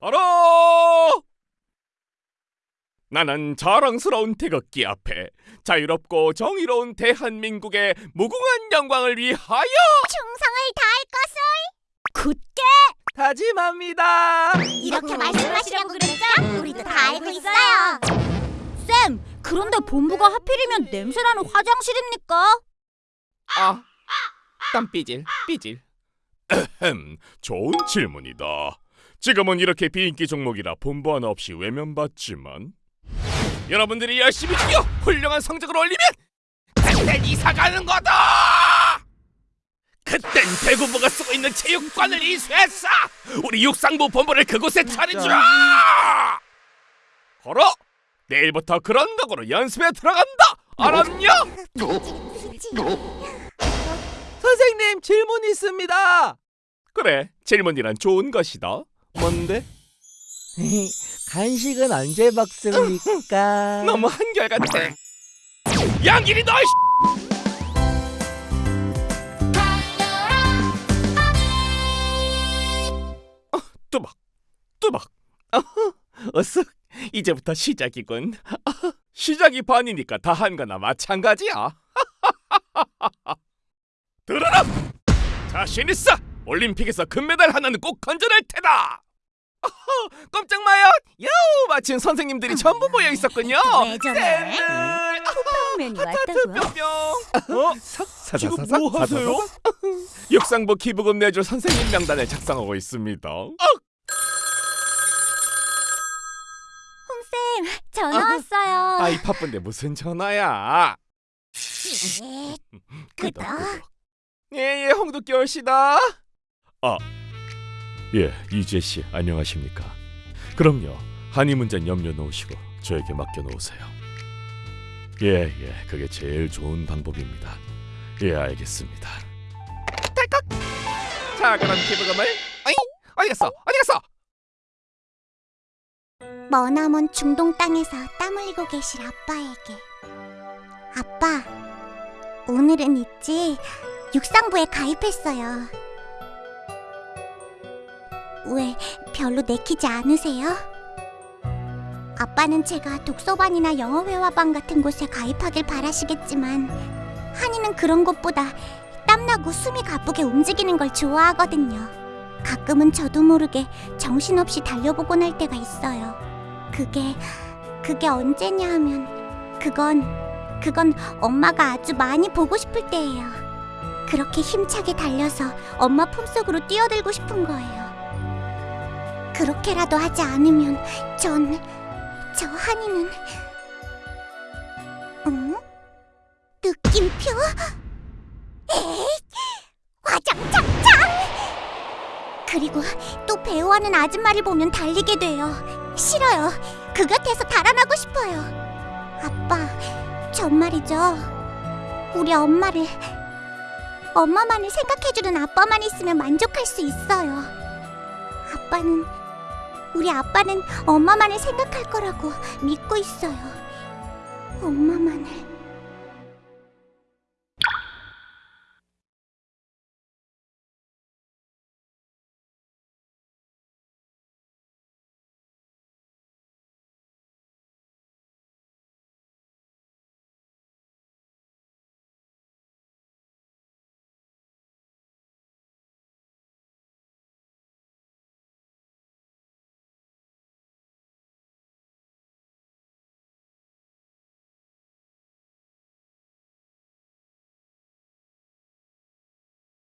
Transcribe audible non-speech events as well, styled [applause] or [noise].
바로 나는 자랑스러운 태극기 앞에 자유롭고 정의로운 대한민국의 무궁한 영광을 위하여 충성을 다할 것을 굳게 다짐합니다. 이렇게 말씀하시려고 그랬죠? 우리도 다 알고 있어요. 쌤, 그런데 본부가 하필이면 냄새나는 화장실입니까? 아, 땀 삐질 삐질. 흠, 좋은 질문이다. 지금은 이렇게 비인기 종목이라 본부 하나 없이 외면받지만 여러분들이 열심히 뛰어 훌륭한 성적을 올리면 그땐 이사 가는 거다. 그땐 대구부가 쓰고 있는 체육관을 이수해서 우리 육상부 본부를 그곳에 차리자. 걸어. 내일부터 그런 각오로 연습에 들어간다. 알았냐? [laughs] 선생님 질문 있습니다. 그래, 질문이란 좋은 것이다. 뭔데? 간식은 언제 먹습니까? 너무 한결같아. 양길이 너. 어, 뚜박, 뚜박. 어쓱. 이제부터 시작이군. 시작이 반이니까 다 한 거나 마찬가지야. [laughs] 들어라. 자신 있어. 올림픽에서 금메달 하나는 꼭 건져낼 테다. 어허, 깜짝 마요. 야우, 마침 선생님들이 전부 모여 있었군요. 면 하트 뿅뿅. 어? 지금 뭐 하세요? 육상부 기부금 내줄 선생님 명단을 작성하고 있습니다. 홍쌤, 전화 왔어요. 아이 바쁜데 무슨 전화야? 예, 끄덕, 끄덕. 끄덕. 예 예 홍두깨 씨다. 아, 예 이재 씨 안녕하십니까? 그럼요 한이 문제는 염려 놓으시고 저에게 맡겨 놓으세요. 예 예 그게 제일 좋은 방법입니다. 예 알겠습니다. 딸깍. 자 그럼 기부금을 어이 어디 갔어 어디 갔어? 머나먼 중동 땅에서 땀 흘리고 계실 아빠에게 아빠 오늘은 있지? 육상부에 가입했어요. 왜 별로 내키지 않으세요? 아빠는 제가 독서반이나 영어회화반 같은 곳에 가입하길 바라시겠지만 한이는 그런 것보다 땀나고 숨이 가쁘게 움직이는 걸 좋아하거든요. 가끔은 저도 모르게 정신없이 달려보곤 할 때가 있어요. 그게 그게 언제냐 하면 그건 그건 엄마가 아주 많이 보고 싶을 때예요. 그렇게 힘차게 달려서 엄마 품속으로 뛰어들고 싶은 거예요. 그렇게라도 하지 않으면 전 저 한이는 응? 느낌표? 에이, 화장 착착! 그리고 또 배우하는 아줌마를 보면 달리게 돼요. 싫어요. 그 곁에서 달아나고 싶어요. 아빠, 전 말이죠. 우리 엄마를 엄마만을 생각해주는 아빠만 있으면 만족할 수 있어요. 아빠는 우리 아빠는 엄마만을 생각할 거라고 믿고 있어요. 엄마만을